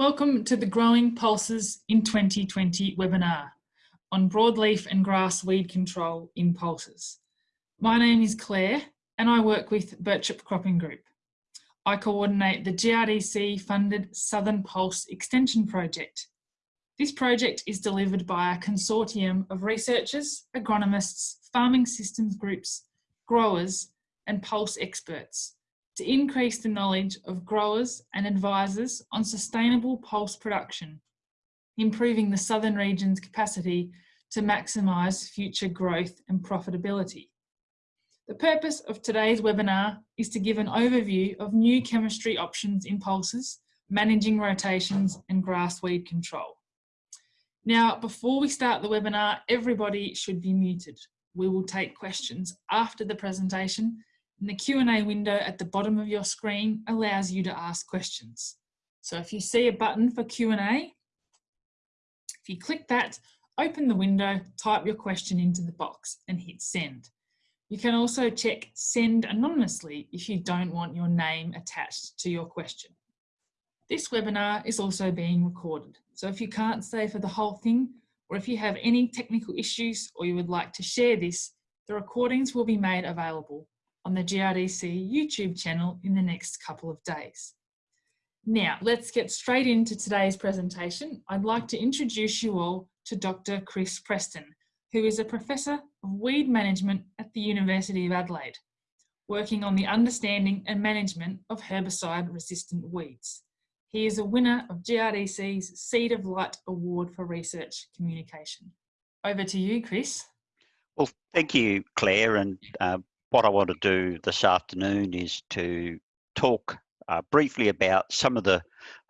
Welcome to the Growing Pulses in 2020 webinar on broadleaf and grass weed control in pulses. My name is Claire and I work with Birchip Cropping Group. I coordinate the GRDC funded Southern Pulse Extension Project. This project is delivered by a consortium of researchers, agronomists, farming systems groups, growers and pulse experts to increase the knowledge of growers and advisors on sustainable pulse production, improving the southern region's capacity to maximise future growth and profitability. The purpose of today's webinar is to give an overview of new chemistry options in pulses, managing rotations and grass weed control. Now, before we start the webinar, everybody should be muted. We will take questions after the presentation and the Q&A window at the bottom of your screen allows you to ask questions. So if you see a button for Q&A, if you click that, open the window, type your question into the box and hit send. You can also check send anonymously if you don't want your name attached to your question. This webinar is also being recorded. So if you can't stay for the whole thing, or if you have any technical issues or you would like to share this, the recordings will be made available on the GRDC YouTube channel in the next couple of days. Now, let's get straight into today's presentation. I'd like to introduce you all to Dr. Chris Preston, who is a Professor of Weed Management at the University of Adelaide, working on the understanding and management of herbicide-resistant weeds. He is a winner of GRDC's Seed of Light Award for Research Communication. Over to you, Chris. Well, thank you, Claire, and uh, what I want to do this afternoon is to talk uh, briefly about some of the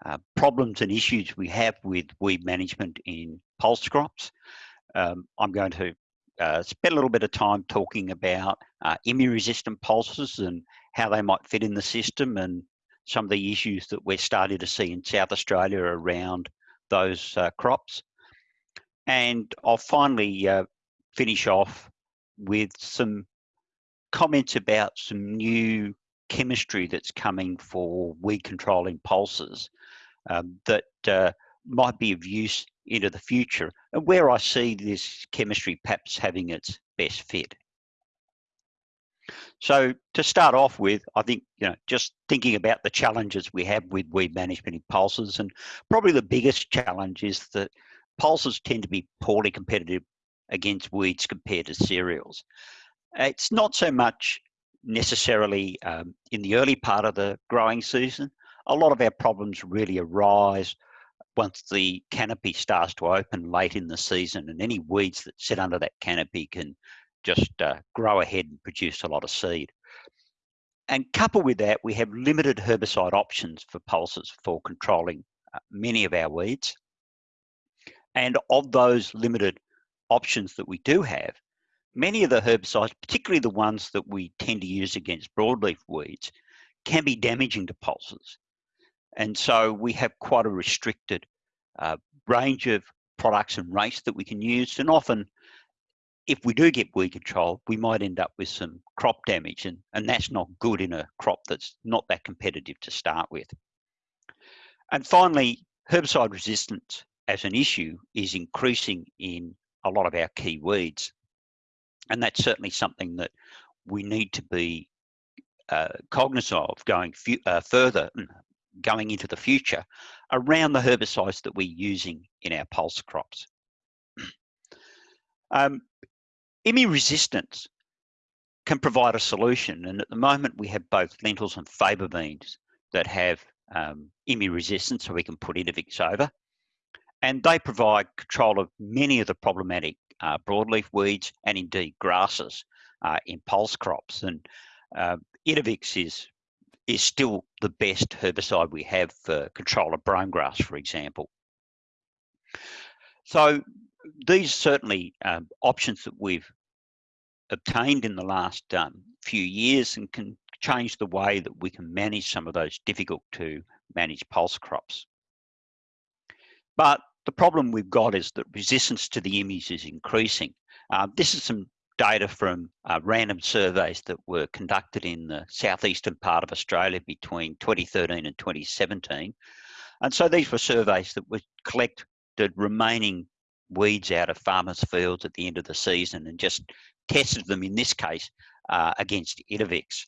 uh, problems and issues we have with weed management in pulse crops. Um, I'm going to uh, spend a little bit of time talking about uh, resistant pulses and how they might fit in the system and some of the issues that we're starting to see in South Australia around those uh, crops. And I'll finally uh, finish off with some comments about some new chemistry that's coming for weed controlling pulses um, that uh, might be of use into the future and where I see this chemistry perhaps having its best fit. So to start off with, I think, you know, just thinking about the challenges we have with weed management in pulses and probably the biggest challenge is that pulses tend to be poorly competitive against weeds compared to cereals. It's not so much necessarily um, in the early part of the growing season. A lot of our problems really arise once the canopy starts to open late in the season and any weeds that sit under that canopy can just uh, grow ahead and produce a lot of seed. And coupled with that, we have limited herbicide options for pulses for controlling uh, many of our weeds. And of those limited options that we do have, many of the herbicides, particularly the ones that we tend to use against broadleaf weeds, can be damaging to pulses. And so we have quite a restricted uh, range of products and race that we can use. And often, if we do get weed control, we might end up with some crop damage. And, and that's not good in a crop that's not that competitive to start with. And finally, herbicide resistance as an issue is increasing in a lot of our key weeds. And that's certainly something that we need to be uh, cognizant of going uh, further, mm, going into the future around the herbicides that we're using in our pulse crops. um, resistance can provide a solution, and at the moment we have both lentils and faba beans that have um, resistance, so we can put Intervix over, and they provide control of many of the problematic uh, broadleaf weeds and indeed grasses uh, in pulse crops. And uh, is is still the best herbicide we have for control of brome grass, for example. So these certainly um, options that we've obtained in the last um, few years and can change the way that we can manage some of those difficult to manage pulse crops. But the problem we've got is that resistance to the IMIs is increasing. Uh, this is some data from uh, random surveys that were conducted in the southeastern part of Australia between 2013 and 2017. And so these were surveys that would collect the remaining weeds out of farmers' fields at the end of the season and just tested them in this case uh, against Intervix.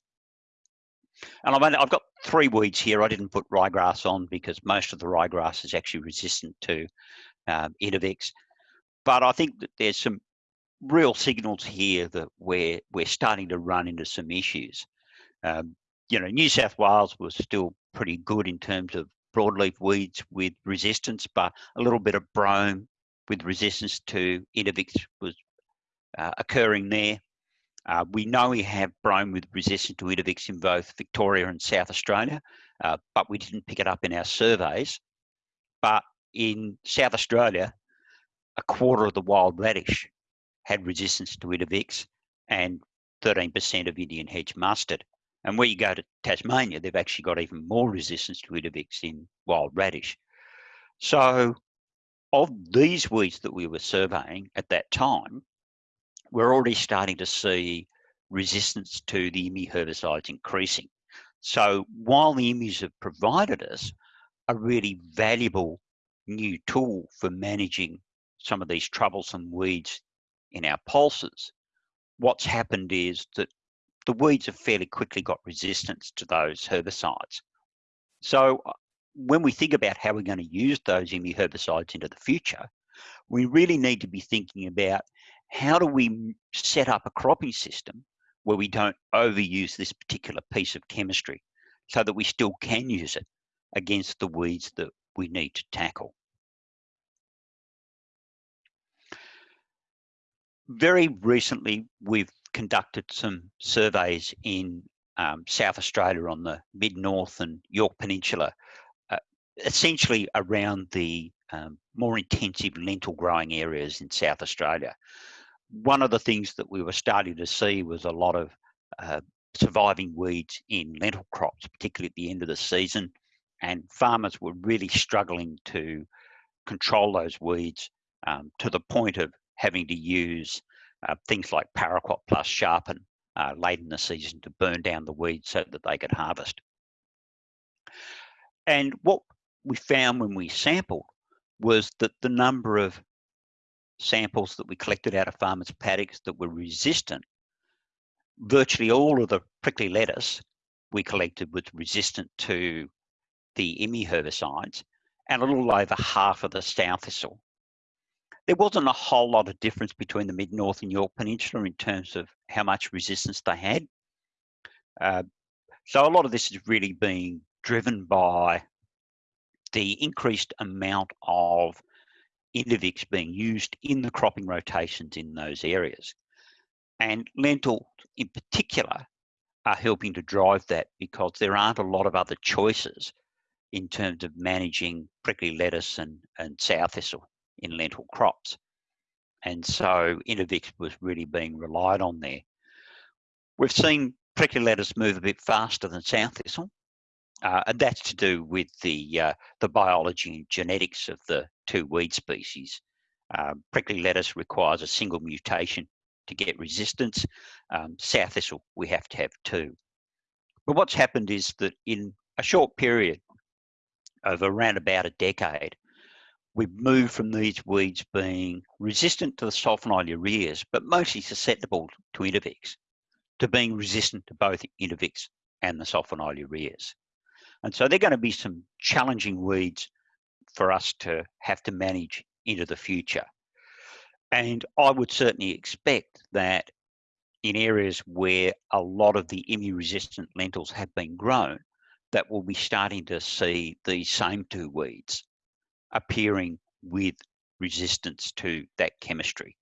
And I've, only, I've got three weeds here. I didn't put ryegrass on because most of the ryegrass is actually resistant to um, Intervix. But I think that there's some real signals here that we're we're starting to run into some issues. Um, you know, New South Wales was still pretty good in terms of broadleaf weeds with resistance, but a little bit of brome with resistance to Intervix was uh, occurring there. Uh, we know we have brome with resistance to Intervix in both Victoria and South Australia, uh, but we didn't pick it up in our surveys. But in South Australia, a quarter of the wild radish had resistance to Intervix and 13% of Indian hedge mustard. And where you go to Tasmania, they've actually got even more resistance to Intervix in wild radish. So of these weeds that we were surveying at that time, we're already starting to see resistance to the IMI herbicides increasing. So while the IMIs have provided us a really valuable new tool for managing some of these troublesome weeds in our pulses, what's happened is that the weeds have fairly quickly got resistance to those herbicides. So uh, when we think about how we're going to use those IMI herbicides into the future, we really need to be thinking about how do we set up a cropping system where we don't overuse this particular piece of chemistry so that we still can use it against the weeds that we need to tackle. Very recently, we've conducted some surveys in um, South Australia on the mid-north and Yorke Peninsula, uh, essentially around the um, more intensive lentil growing areas in South Australia one of the things that we were starting to see was a lot of uh, surviving weeds in lentil crops, particularly at the end of the season. And farmers were really struggling to control those weeds um, to the point of having to use uh, things like paraquat plus sharpen uh, late in the season to burn down the weeds so that they could harvest. And what we found when we sampled was that the number of samples that we collected out of farmers' paddocks that were resistant, virtually all of the prickly lettuce we collected was resistant to the IMI herbicides, and a little over half of the sow thistle. There wasn't a whole lot of difference between the mid-north and Yorke Peninsula in terms of how much resistance they had. Uh, so a lot of this is really being driven by the increased amount of Intervix being used in the cropping rotations in those areas. And lentil in particular are helping to drive that because there aren't a lot of other choices in terms of managing prickly lettuce and, and sow thistle in lentil crops. And so Intervix was really being relied on there. We've seen prickly lettuce move a bit faster than sow thistle, uh, and that's to do with the uh, the biology and genetics of the two weed species. Uh, prickly lettuce requires a single mutation to get resistance. Um, sow thistle, we have to have two. But what's happened is that in a short period of around about a decade, we've moved from these weeds being resistant to the sulfonylureas, but mostly susceptible to Intervix, to being resistant to both Intervix and the sulfonylureas. And so they're going to be some challenging weeds for us to have to manage into the future. And I would certainly expect that in areas where a lot of the IMI resistant lentils have been grown, that we'll be starting to see these same two weeds appearing with resistance to that chemistry.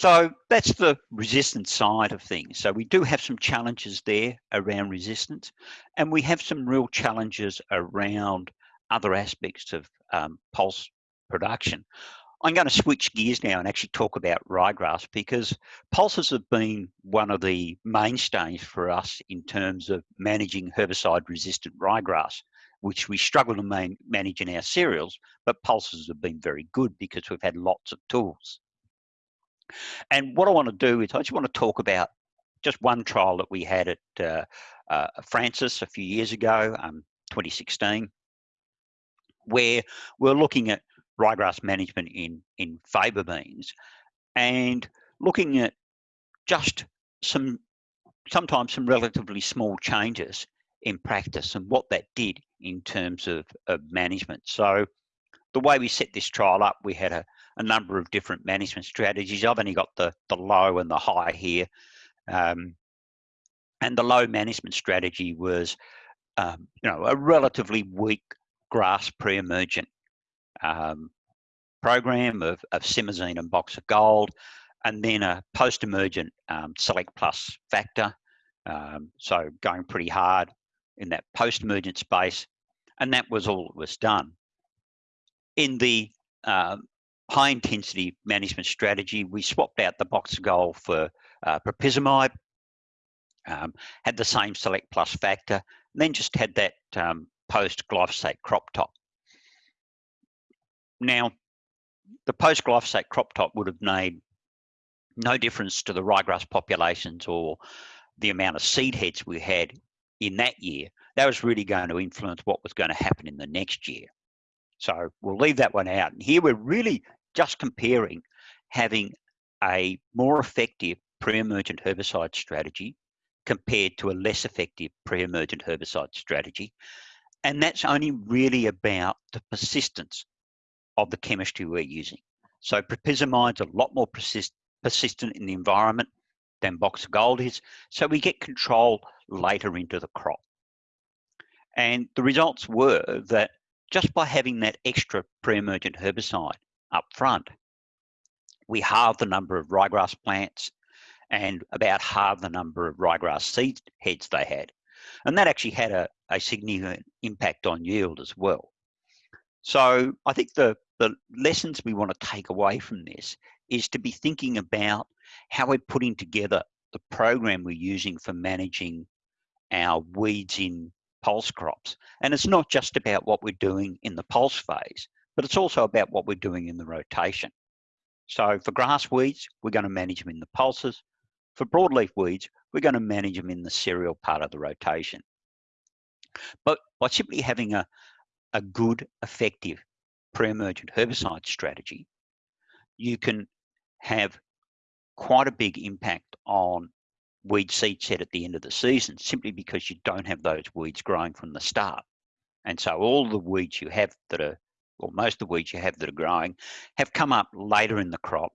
So that's the resistance side of things. So we do have some challenges there around resistance, and we have some real challenges around other aspects of um, pulse production. I'm going to switch gears now and actually talk about ryegrass because pulses have been one of the mainstays for us in terms of managing herbicide resistant ryegrass, which we struggle to man manage in our cereals, but pulses have been very good because we've had lots of tools. And what I want to do is I just want to talk about just one trial that we had at uh, uh, Frances a few years ago, um, 2016, where we're looking at ryegrass management in, in faba beans and looking at just some, sometimes some relatively small changes in practice and what that did in terms of, of management. So the way we set this trial up, we had a, a number of different management strategies. I've only got the, the low and the high here. Um, and the low management strategy was, um, you know, a relatively weak grass pre-emergent um, program of, of simazine and Boxer Gold, and then a post-emergent um, Select Plus factor. Um, so going pretty hard in that post-emergent space, and that was all that was done. In the um, high intensity management strategy, we swapped out the Boxer Gold for uh, propyzamide, um, had the same Select Plus factor, and then just had that um, post glyphosate crop top. Now, the post glyphosate crop top would have made no difference to the ryegrass populations or the amount of seed heads we had in that year. That was really going to influence what was going to happen in the next year. So we'll leave that one out. And here we're really just comparing having a more effective pre-emergent herbicide strategy compared to a less effective pre-emergent herbicide strategy. And that's only really about the persistence of the chemistry we're using. So propyzamide's a lot more persist persistent in the environment than Boxer Gold is. So we get control later into the crop. And the results were that just by having that extra pre-emergent herbicide up front, we halved the number of ryegrass plants and about half the number of ryegrass seed heads they had. And that actually had a, a significant impact on yield as well. So I think the, the lessons we want to take away from this is to be thinking about how we're putting together the program we're using for managing our weeds in pulse crops. And it's not just about what we're doing in the pulse phase, but it's also about what we're doing in the rotation. So for grass weeds, we're going to manage them in the pulses. For broadleaf weeds, we're going to manage them in the cereal part of the rotation. But by simply having a, a good, effective pre-emergent herbicide strategy, you can have quite a big impact on weed seed set at the end of the season simply because you don't have those weeds growing from the start. And so all the weeds you have that are, or most of the weeds you have that are growing, have come up later in the crop.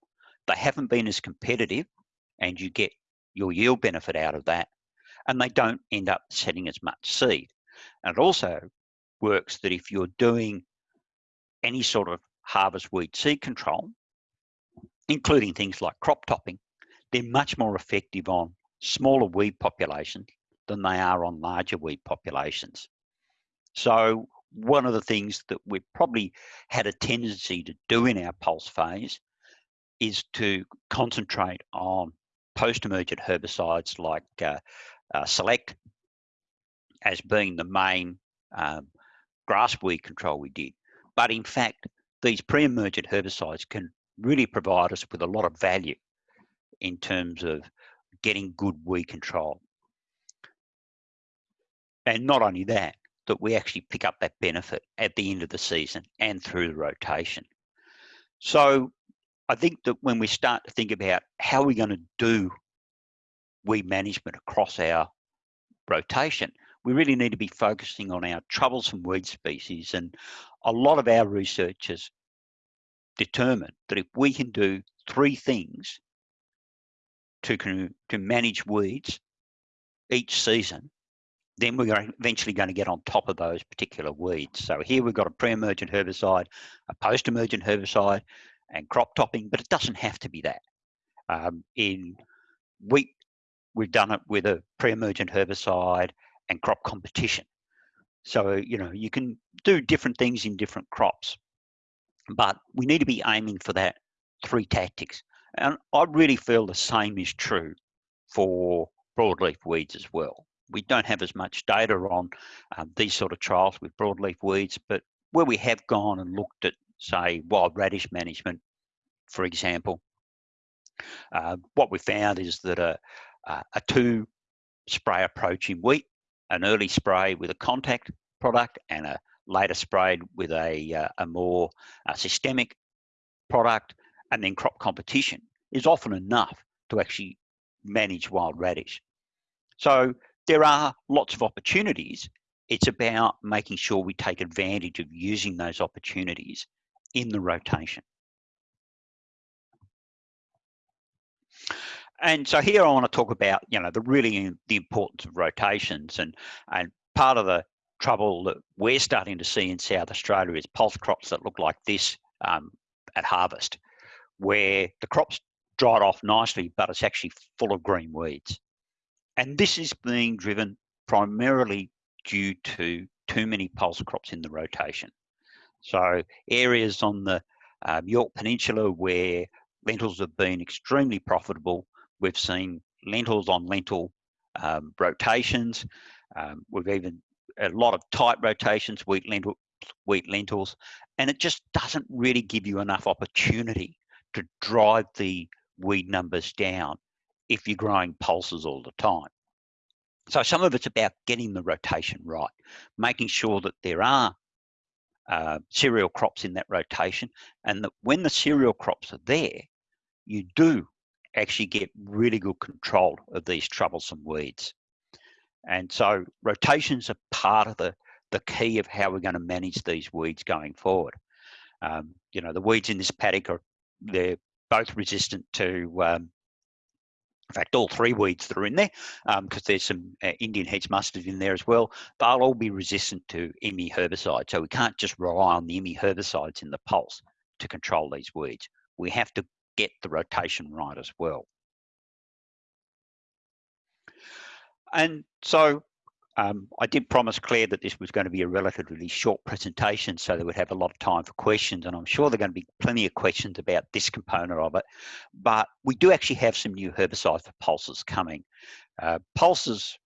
They haven't been as competitive and you get your yield benefit out of that. And they don't end up setting as much seed. And it also works that if you're doing any sort of harvest weed seed control, including things like crop topping, they're much more effective on smaller weed populations than they are on larger weed populations. So one of the things that we've probably had a tendency to do in our pulse phase is to concentrate on post-emergent herbicides like uh, uh, Select as being the main um, grass weed control we did. But in fact, these pre-emergent herbicides can really provide us with a lot of value in terms of getting good weed control. And not only that, that we actually pick up that benefit at the end of the season and through the rotation. So I think that when we start to think about how we're going to do weed management across our rotation, we really need to be focusing on our troublesome weed species. And a lot of our researchers determined that if we can do three things to, to manage weeds each season, then we're eventually going to get on top of those particular weeds. So here we've got a pre-emergent herbicide, a post-emergent herbicide, and crop topping, but it doesn't have to be that. Um, in wheat, we've done it with a pre-emergent herbicide and crop competition. So, you know, you can do different things in different crops, but we need to be aiming for that three tactics. And I really feel the same is true for broadleaf weeds as well. We don't have as much data on um, these sort of trials with broadleaf weeds, but where we have gone and looked at, say, wild radish management, for example, uh, what we found is that a, uh, a two spray approach in wheat, an early spray with a contact product and a later sprayed with a, uh, a more uh, systemic product and then crop competition is often enough to actually manage wild radish. So there are lots of opportunities. It's about making sure we take advantage of using those opportunities in the rotation. And so here I want to talk about, you know, the really the importance of rotations and and part of the trouble that we're starting to see in South Australia is pulse crops that look like this um, at harvest, where the crops dried off nicely, but it's actually full of green weeds. And this is being driven primarily due to too many pulse crops in the rotation. So areas on the um, Yorke Peninsula where lentils have been extremely profitable, we've seen lentils on lentil um, rotations. Um, we've even a lot of tight rotations, wheat, lentil, wheat lentils, and it just doesn't really give you enough opportunity to drive the weed numbers down if you're growing pulses all the time. So some of it's about getting the rotation right, making sure that there are uh, cereal crops in that rotation and that when the cereal crops are there, you do actually get really good control of these troublesome weeds. And so rotations are part of the, the key of how we're going to manage these weeds going forward. Um, you know, the weeds in this paddock are, they're both resistant to, um, in fact, all three weeds that are in there, because um, there's some uh, Indian hedge mustard in there as well, they'll all be resistant to IMI herbicide. So we can't just rely on the IMI herbicides in the pulse to control these weeds. We have to get the rotation right as well. And so um, I did promise Claire that this was going to be a relatively short presentation so they would have a lot of time for questions and I'm sure there are going to be plenty of questions about this component of it. But we do actually have some new herbicides for pulses coming. Uh, pulses,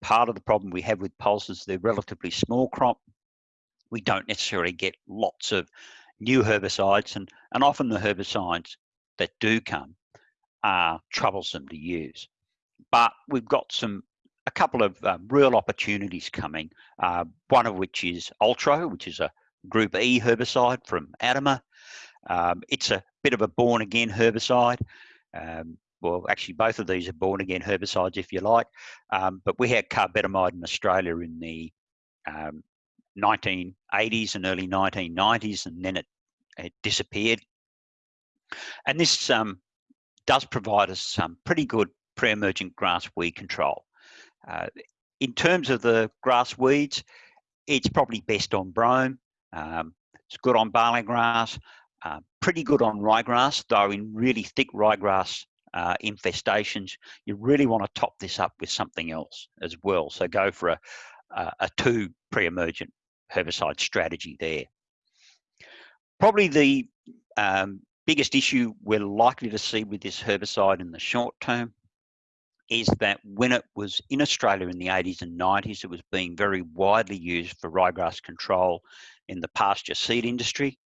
part of the problem we have with pulses, they're relatively small crop. We don't necessarily get lots of new herbicides and, and often the herbicides that do come are troublesome to use. But we've got some a couple of um, real opportunities coming, uh, one of which is Ultro, which is a Group E herbicide from Adama. Um, it's a bit of a born again herbicide. Um, well, actually, both of these are born again herbicides, if you like. Um, but we had carbetamide in Australia in the 1980s um, and early 1990s, and then it, it disappeared. And this um, does provide us some pretty good pre-emergent grass weed control. Uh, in terms of the grass weeds, it's probably best on brome. Um, it's good on barley grass, uh, pretty good on ryegrass, though in really thick ryegrass uh, infestations, you really want to top this up with something else as well. So go for a, a, a two pre-emergent herbicide strategy there. Probably the um, biggest issue we're likely to see with this herbicide in the short term is that when it was in Australia in the 80s and 90s, it was being very widely used for ryegrass control in the pasture seed industry.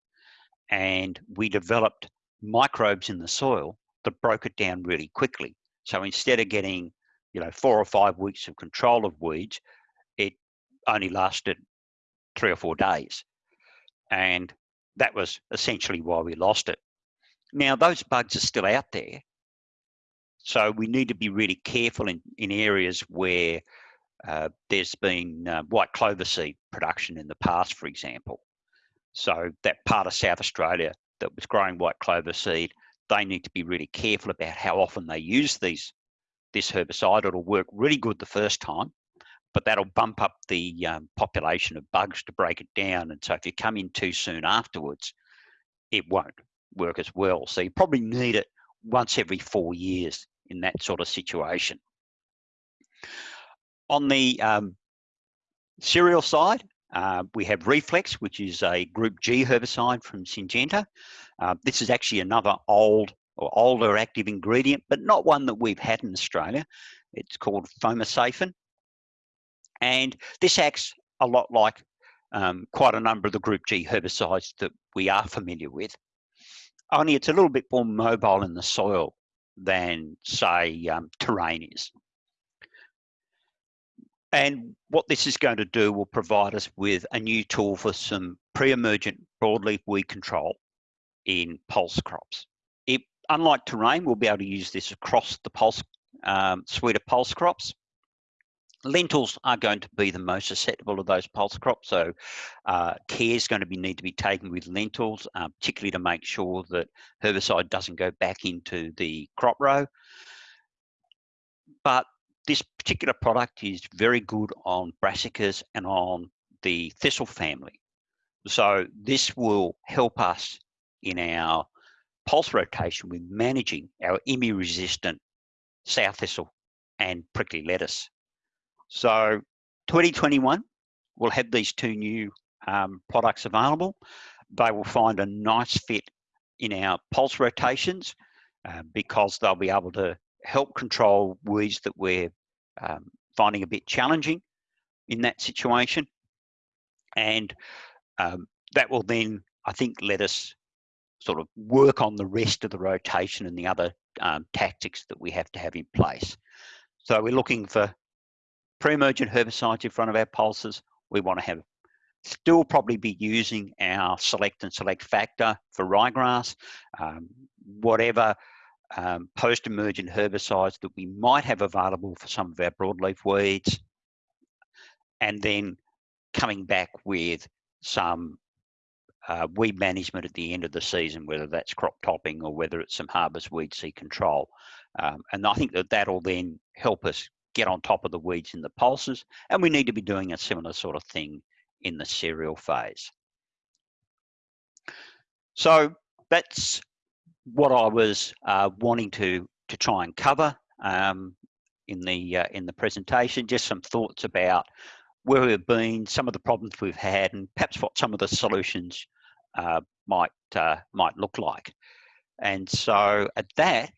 And we developed microbes in the soil that broke it down really quickly. So instead of getting, you know, four or five weeks of control of weeds, it only lasted three or four days. And that was essentially why we lost it. Now, those bugs are still out there, so we need to be really careful in, in areas where uh, there's been uh, white clover seed production in the past, for example. So that part of South Australia that was growing white clover seed, they need to be really careful about how often they use these this herbicide. It'll work really good the first time, but that'll bump up the um, population of bugs to break it down. And so if you come in too soon afterwards, it won't work as well. So you probably need it once every four years in that sort of situation. On the um, cereal side, uh, we have Reflex, which is a Group G herbicide from Syngenta. Uh, this is actually another old or older active ingredient, but not one that we've had in Australia. It's called fomesafen. And this acts a lot like um, quite a number of the Group G herbicides that we are familiar with only it's a little bit more mobile in the soil than say um, terrain is. And what this is going to do will provide us with a new tool for some pre-emergent broadleaf weed control in pulse crops. It, unlike terrain, we'll be able to use this across the pulse um, suite of pulse crops. Lentils are going to be the most susceptible of those pulse crops, so uh, care is going to be need to be taken with lentils, uh, particularly to make sure that herbicide doesn't go back into the crop row. But this particular product is very good on brassicas and on the thistle family. So this will help us in our pulse rotation with managing our IMI resistant sow thistle and prickly lettuce. So 2021, we'll have these two new um, products available. They will find a nice fit in our pulse rotations uh, because they'll be able to help control weeds that we're um, finding a bit challenging in that situation. And um, that will then, I think, let us sort of work on the rest of the rotation and the other um, tactics that we have to have in place. So we're looking for pre-emergent herbicides in front of our pulses. We want to have still probably be using our select and select factor for ryegrass, um, whatever um, post-emergent herbicides that we might have available for some of our broadleaf weeds, and then coming back with some uh, weed management at the end of the season, whether that's crop topping or whether it's some harvest weed seed control. Um, and I think that that'll then help us get on top of the weeds in the pulses, and we need to be doing a similar sort of thing in the cereal phase. So that's what I was uh, wanting to to try and cover um, in the uh, in the presentation. Just some thoughts about where we've been, some of the problems we've had, and perhaps what some of the solutions uh, might uh, might look like. And so at that,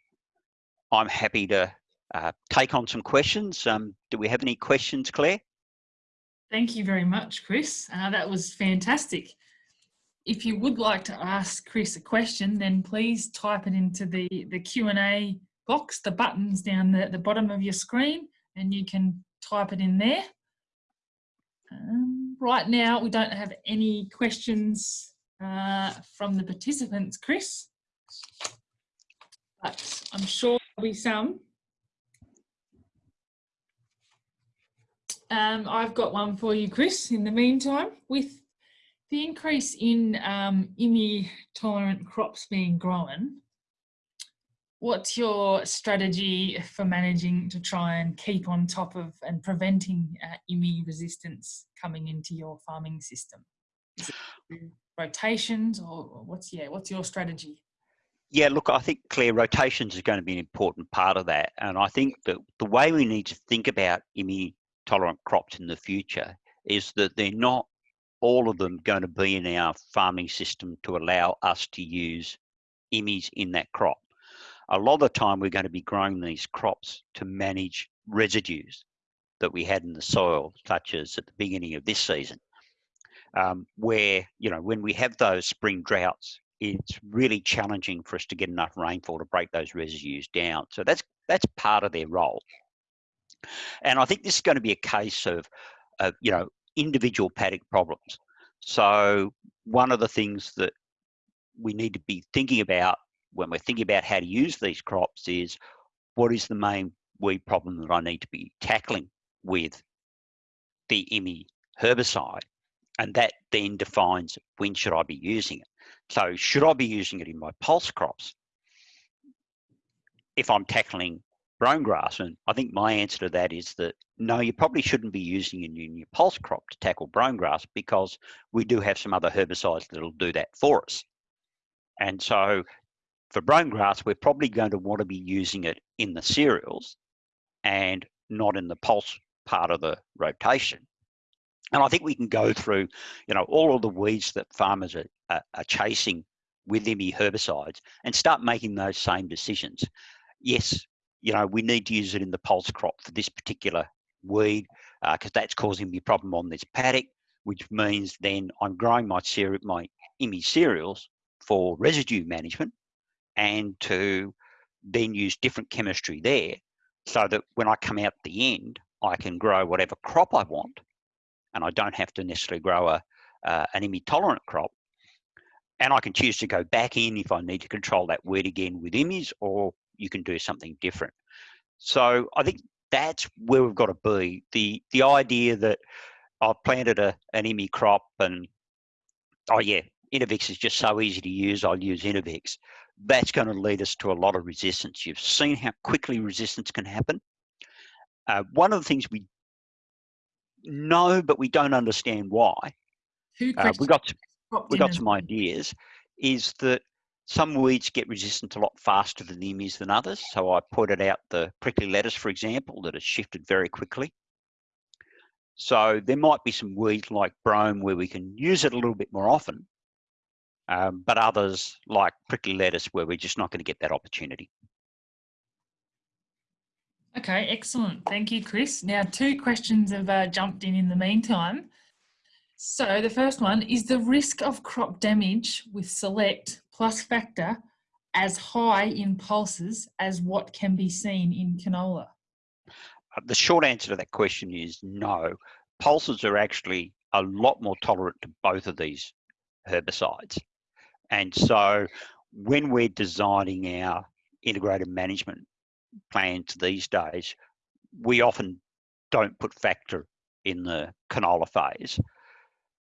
I'm happy to uh, take on some questions. Um, do we have any questions, Claire? Thank you very much, Chris. Uh, that was fantastic. If you would like to ask Chris a question, then please type it into the, the Q&A box, the buttons down the, the bottom of your screen, and you can type it in there. Um, right now, we don't have any questions uh, from the participants, Chris, but I'm sure there'll be some. Um, I've got one for you, Chris, in the meantime. With the increase in um, IMI tolerant crops being grown, what's your strategy for managing to try and keep on top of and preventing uh, IMI resistance coming into your farming system? rotations or what's yeah what's your strategy? Yeah, look, I think clear rotations is going to be an important part of that, and I think that the way we need to think about IMI tolerant crops in the future is that they're not all of them going to be in our farming system to allow us to use IMIs in that crop a lot of the time we're going to be growing these crops to manage residues that we had in the soil, such as at the beginning of this season, um, where, you know, when we have those spring droughts, it's really challenging for us to get enough rainfall to break those residues down. So that's that's part of their role. And I think this is going to be a case of, of you know, individual paddock problems. So one of the things that we need to be thinking about when we're thinking about how to use these crops is what is the main weed problem that I need to be tackling with the IMI herbicide? And that then defines when should I be using it. So should I be using it in my pulse crops? If I'm tackling brome grass, and I think my answer to that is that no, you probably shouldn't be using a new pulse crop to tackle brome grass because we do have some other herbicides that'll do that for us. And so for brome grass, we're probably going to want to be using it in the cereals and not in the pulse part of the rotation. And I think we can go through, you know, all of the weeds that farmers are, are, are chasing with IMI herbicides and start making those same decisions. Yes, you know, we need to use it in the pulse crop for this particular weed because uh, that's causing me a problem on this paddock, which means then I'm growing my cereal, my IMI cereals for residue management and to then use different chemistry there so that when I come out the end, I can grow whatever crop I want and I don't have to necessarily grow a, uh, an IMI tolerant crop. And I can choose to go back in if I need to control that weed again with IMIs or you can do something different. So I think that's where we've got to be. The the idea that I've planted a, an IMI crop and oh yeah, Intervix is just so easy to use, I'll use Intervix. That's going to lead us to a lot of resistance. You've seen how quickly resistance can happen. Uh, one of the things we know, but we don't understand why. Uh, we got we got some ideas. Is that some weeds get resistant a lot faster than the IMIs than others. So I pointed out the prickly lettuce, for example, that has shifted very quickly. So there might be some weeds like brome where we can use it a little bit more often, um, but others like prickly lettuce where we're just not going to get that opportunity. Okay, excellent. Thank you, Chris. Now, two questions have uh, jumped in in the meantime. So the first one is the risk of crop damage with select plus factor as high in pulses as what can be seen in canola? Uh, the short answer to that question is no. Pulses are actually a lot more tolerant to both of these herbicides. And so when we're designing our integrated management plans these days, we often don't put factor in the canola phase.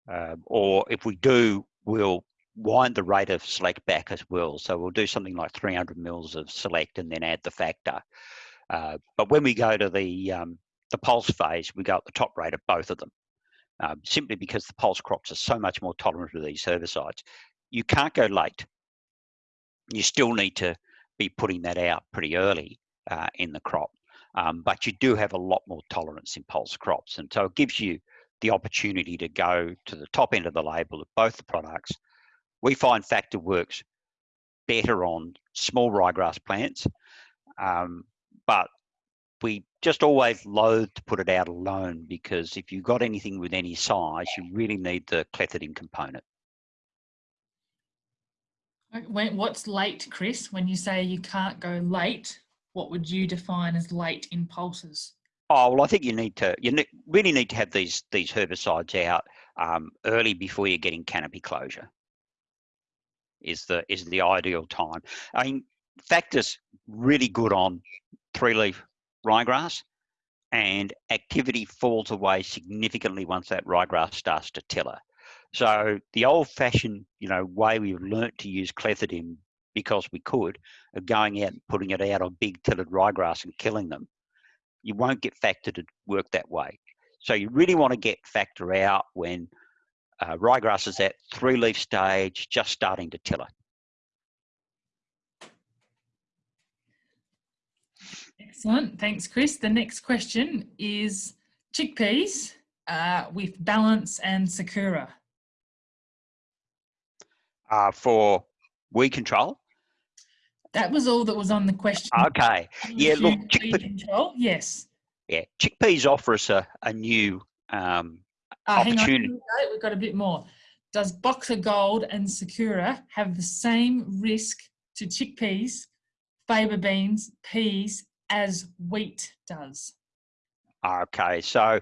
Uh, or if we do, we'll wind the rate of select back as well. So we'll do something like 300 mils of select and then add the factor. Uh, but when we go to the um, the pulse phase, we go at the top rate of both of them, um, simply because the pulse crops are so much more tolerant to these herbicides you can't go late. You still need to be putting that out pretty early uh, in the crop. Um, but you do have a lot more tolerance in pulse crops. And so it gives you the opportunity to go to the top end of the label of both the products. We find Factor works better on small ryegrass plants, um, but we just always loathe to put it out alone because if you've got anything with any size, you really need the clethodim component. When, what's late, Chris? When you say you can't go late, what would you define as late in pulses? Oh well, I think you need to you really need to have these these herbicides out um, early before you're getting canopy closure. Is the is the ideal time. I mean, factors really good on three leaf ryegrass, and activity falls away significantly once that ryegrass starts to tiller. So the old-fashioned, you know, way we've learnt to use clethodim because we could, of going out and putting it out on big tilled ryegrass and killing them, you won't get factor to work that way. So you really want to get factor out when uh, ryegrass is at three leaf stage, just starting to tiller. Excellent, thanks Chris. The next question is chickpeas uh, with Balance and Sakura uh, for weed control. That was all that was on the question. Okay. Yeah, look, chickpea, control, yes. Yeah, chickpeas offer us a, a new um, uh, opportunity. Hang on, we've got a bit more. Does Boxer Gold and Sakura have the same risk to chickpeas, faba beans, peas as wheat does? Okay, so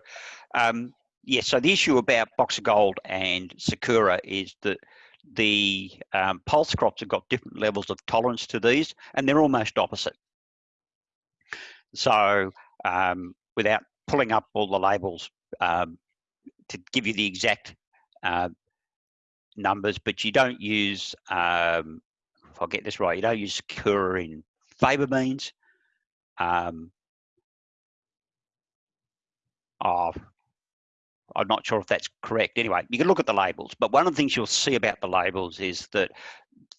um, yeah, so the issue about Boxer Gold and Sakura is that the um, pulse crops have got different levels of tolerance to these, and they're almost opposite. So um, without pulling up all the labels um, to give you the exact uh, numbers, but you don't use, um, if I get this right, you don't use Sakura in faba beans. Um, oh, I'm not sure if that's correct. Anyway, you can look at the labels, but one of the things you'll see about the labels is that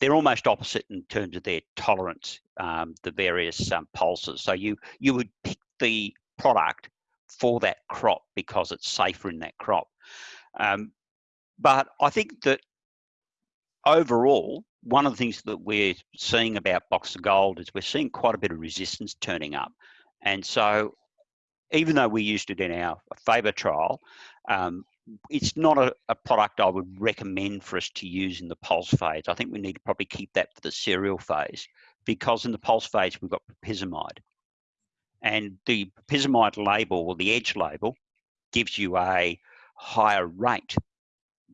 they're almost opposite in terms of their tolerance, um, the various um, pulses. So you you would pick the product for that crop because it's safer in that crop. Um, but I think that overall, one of the things that we're seeing about Boxer Gold is we're seeing quite a bit of resistance turning up. And so even though we used it in our Faba trial, um, it's not a, a, product I would recommend for us to use in the pulse phase. I think we need to probably keep that for the cereal phase because in the pulse phase we've got propyzamide. And the propyzamide label or the edge label gives you a higher rate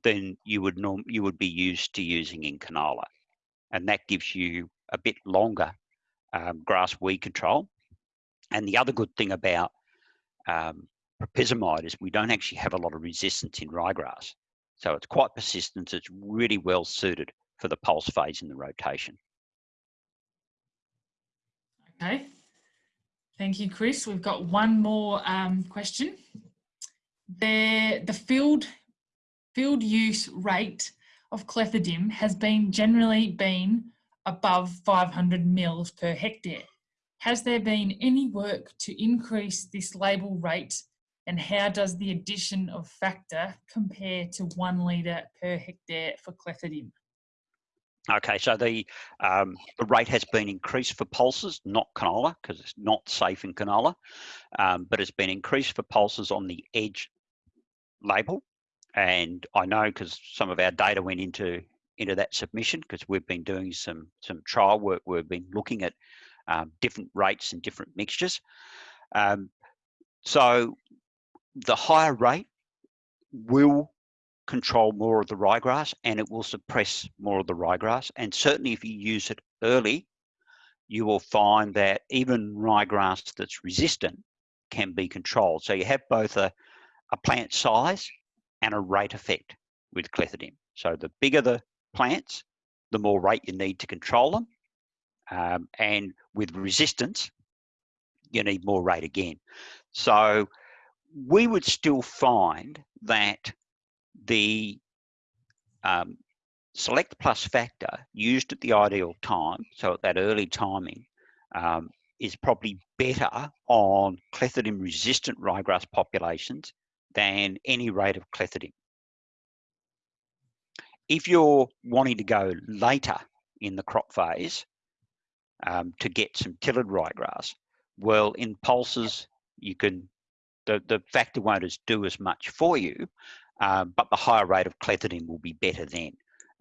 than you would norm you would be used to using in canola. And that gives you a bit longer um, grass weed control. And the other good thing about um, propyzamide is we don't actually have a lot of resistance in ryegrass. So it's quite persistent. It's really well suited for the pulse phase in the rotation. Okay. Thank you, Chris. We've got one more um, question. The, the field, field use rate of clethodim has been generally been above 500 mils per hectare. Has there been any work to increase this label rate and how does the addition of factor compare to one litre per hectare for clethodim? Okay, so the um, the rate has been increased for pulses, not canola, because it's not safe in canola, um, but it's been increased for pulses on the edge label. And I know because some of our data went into into that submission because we've been doing some some trial work. We've been looking at um, different rates and different mixtures. Um, so the higher rate will control more of the ryegrass and it will suppress more of the ryegrass. And certainly if you use it early, you will find that even ryegrass that's resistant can be controlled. So you have both a, a plant size and a rate effect with clethodim. So the bigger the plants, the more rate you need to control them. Um, and with resistance, you need more rate again. So we would still find that the um, select plus factor used at the ideal time, so at that early timing, um, is probably better on clethodim resistant ryegrass populations than any rate of clethodim. If you're wanting to go later in the crop phase um, to get some tilled ryegrass, well, in pulses, you can the, the factor won't as do as much for you, um, but the higher rate of clethodim will be better then.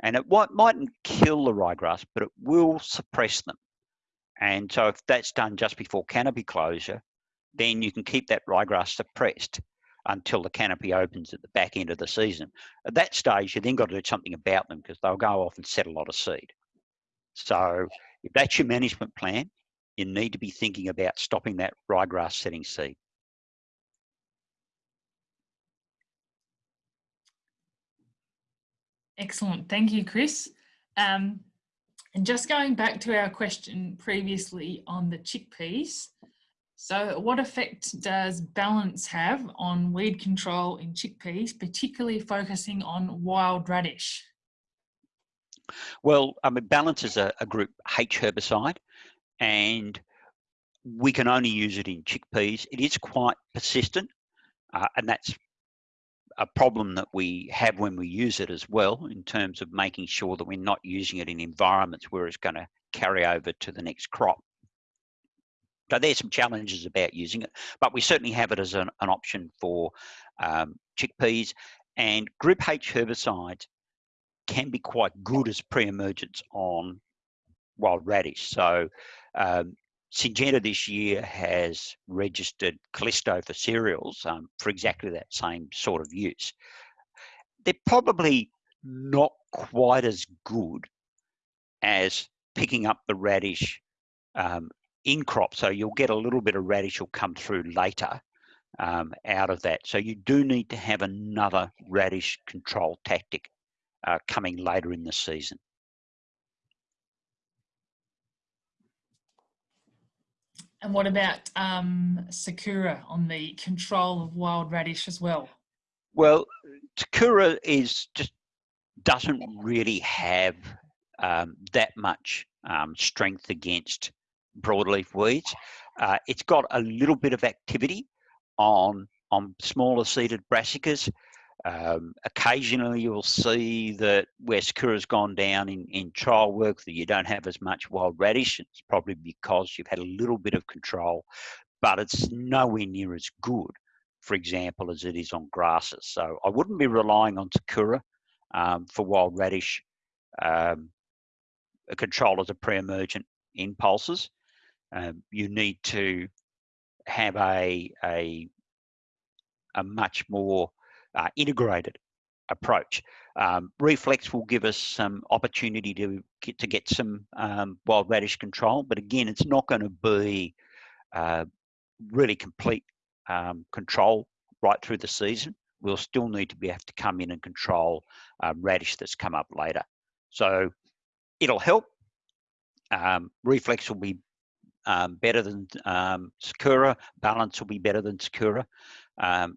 And it might, mightn't kill the ryegrass, but it will suppress them. And so if that's done just before canopy closure, then you can keep that ryegrass suppressed until the canopy opens at the back end of the season. At that stage, you then got to do something about them because they'll go off and set a lot of seed. So if that's your management plan, you need to be thinking about stopping that ryegrass setting seed. Excellent. Thank you, Chris. Um, and just going back to our question previously on the chickpeas, so what effect does balance have on weed control in chickpeas, particularly focusing on wild radish? Well, I mean, balance is a, a group H herbicide and we can only use it in chickpeas. It is quite persistent uh, and that's a problem that we have when we use it as well in terms of making sure that we're not using it in environments where it's going to carry over to the next crop. So there's some challenges about using it, but we certainly have it as an, an option for um, chickpeas and group H herbicides can be quite good as pre-emergence on wild radish. So um, Syngenta this year has registered Callisto for cereals um, for exactly that same sort of use. They're probably not quite as good as picking up the radish um, in crop. So you'll get a little bit of radish will come through later um, out of that. So you do need to have another radish control tactic uh, coming later in the season. And what about um, Sakura on the control of wild radish as well? Well, Sakura is just doesn't really have um, that much um, strength against broadleaf weeds. Uh, it's got a little bit of activity on on smaller seeded brassicas, um, occasionally, you'll see that where Sakura's gone down in, in trial work that you don't have as much wild radish. It's probably because you've had a little bit of control, but it's nowhere near as good, for example, as it is on grasses. So I wouldn't be relying on Sakura um, for wild radish um, control as a pre-emergent in pulses. Um, you need to have a, a, a much more uh, integrated approach. Um, reflex will give us some opportunity to get to get some um, wild radish control, but again, it's not going to be uh, really complete um, control right through the season. We'll still need to be have to come in and control um, radish that's come up later. So it'll help. Um, reflex will be um, better than Sakura. Balance will be better than Sakura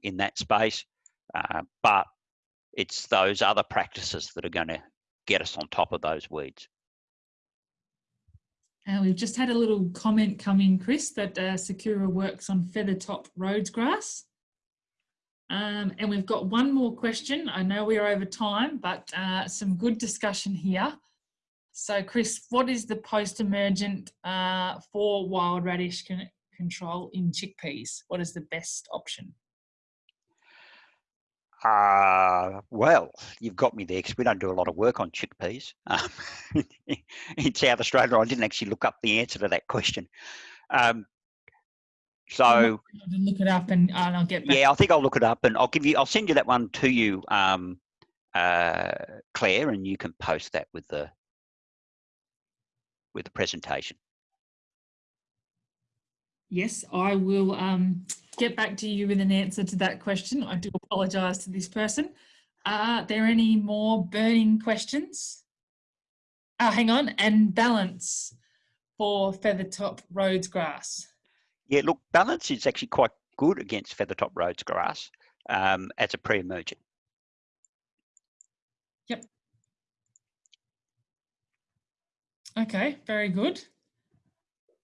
in that space. Uh, but it's those other practices that are going to get us on top of those weeds. Uh, we've just had a little comment come in, Chris, that uh, Sakura works on feathertop Rhodes grass. Um, and we've got one more question. I know we are over time, but uh, some good discussion here. So Chris, what is the post-emergent uh, for wild radish control in chickpeas? What is the best option? Uh, well, you've got me there because we don't do a lot of work on chickpeas um, in South Australia. I didn't actually look up the answer to that question. Um, so look it up and, and I'll get back. Yeah, I think I'll look it up and I'll give you. I'll send you that one to you, um, uh, Claire, and you can post that with the with the presentation. Yes, I will um, get back to you with an answer to that question. I do apologise to this person. Are there any more burning questions? Oh, hang on, and balance for feathertop Rhodes grass. Yeah, look, balance is actually quite good against feathertop Rhodes grass um, as a pre-emergent. Yep. Okay, very good.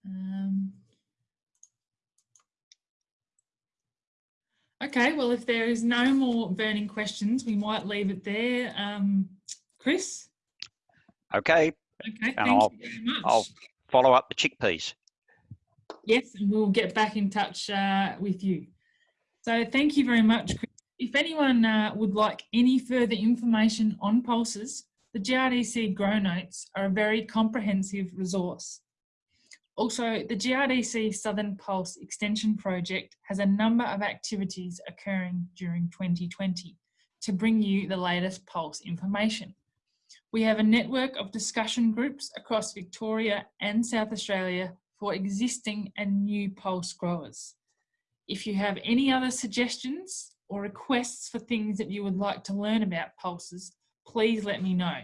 Um, Okay, well, if there is no more burning questions, we might leave it there. Um, Chris? Okay. Okay, and thank I'll, you very much. I'll follow up the chickpeas. Yes, and we'll get back in touch uh, with you. So thank you very much, Chris. If anyone uh, would like any further information on pulses, the GRDC Grow Notes are a very comprehensive resource. Also, the GRDC Southern Pulse Extension Project has a number of activities occurring during 2020 to bring you the latest pulse information. We have a network of discussion groups across Victoria and South Australia for existing and new pulse growers. If you have any other suggestions or requests for things that you would like to learn about pulses, please let me know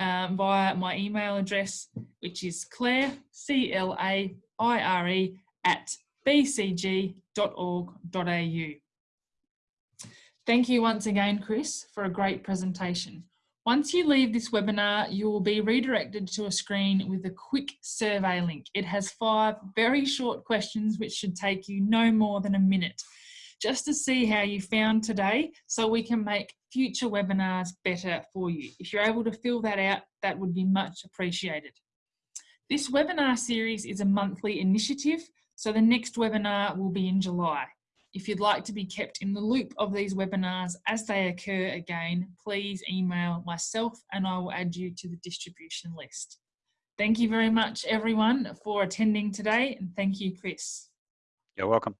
um, via my email address, which is claire, C-L-A-I-R-E, at bcg.org.au. Thank you once again, Chris, for a great presentation. Once you leave this webinar, you will be redirected to a screen with a quick survey link. It has five very short questions which should take you no more than a minute just to see how you found today so we can make future webinars better for you. If you're able to fill that out, that would be much appreciated. This webinar series is a monthly initiative, so the next webinar will be in July. If you'd like to be kept in the loop of these webinars as they occur again, please email myself and I will add you to the distribution list. Thank you very much everyone for attending today and thank you Chris. You're welcome.